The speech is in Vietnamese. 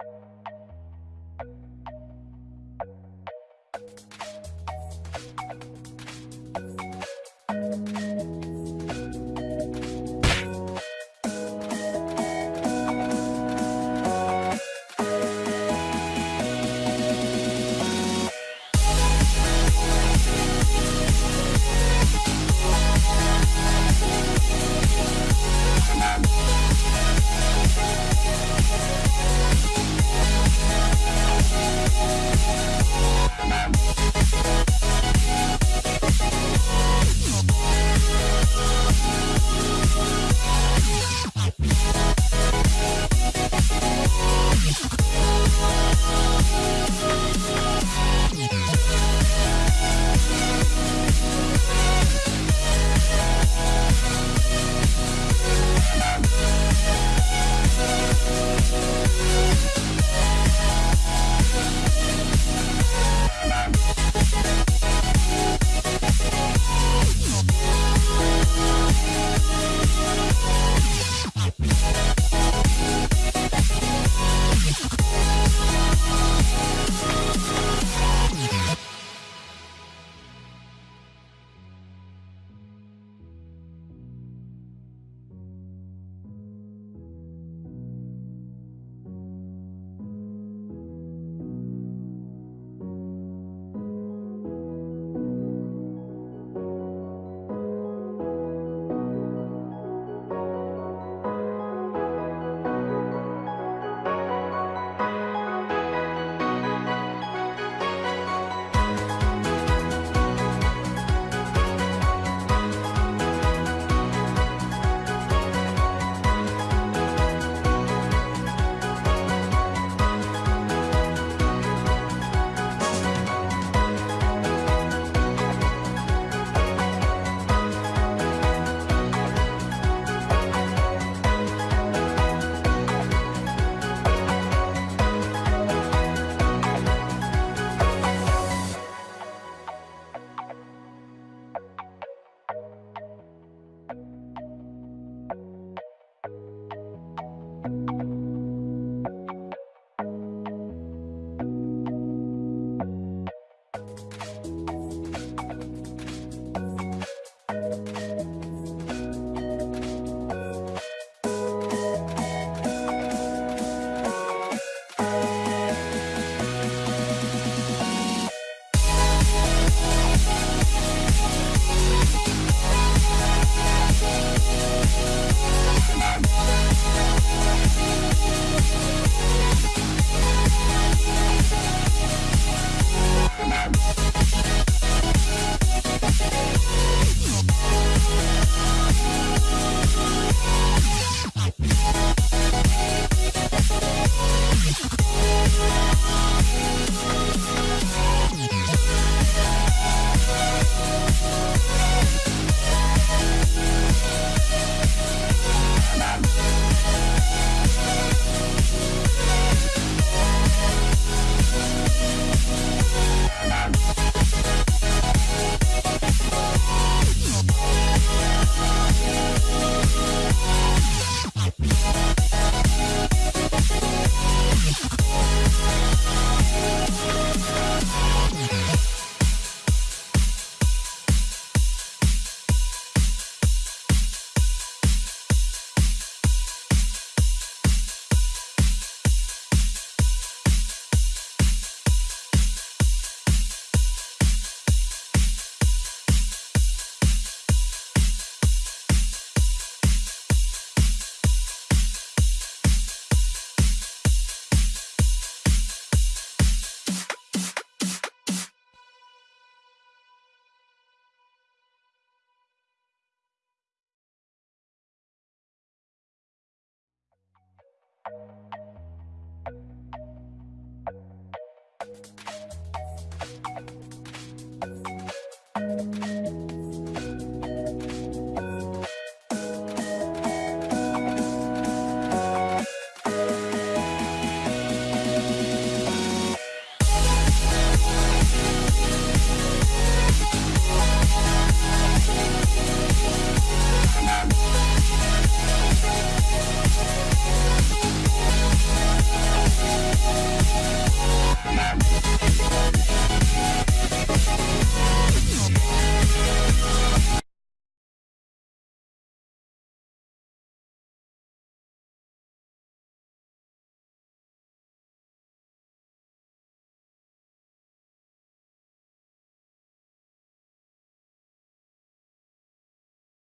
We'll be right back.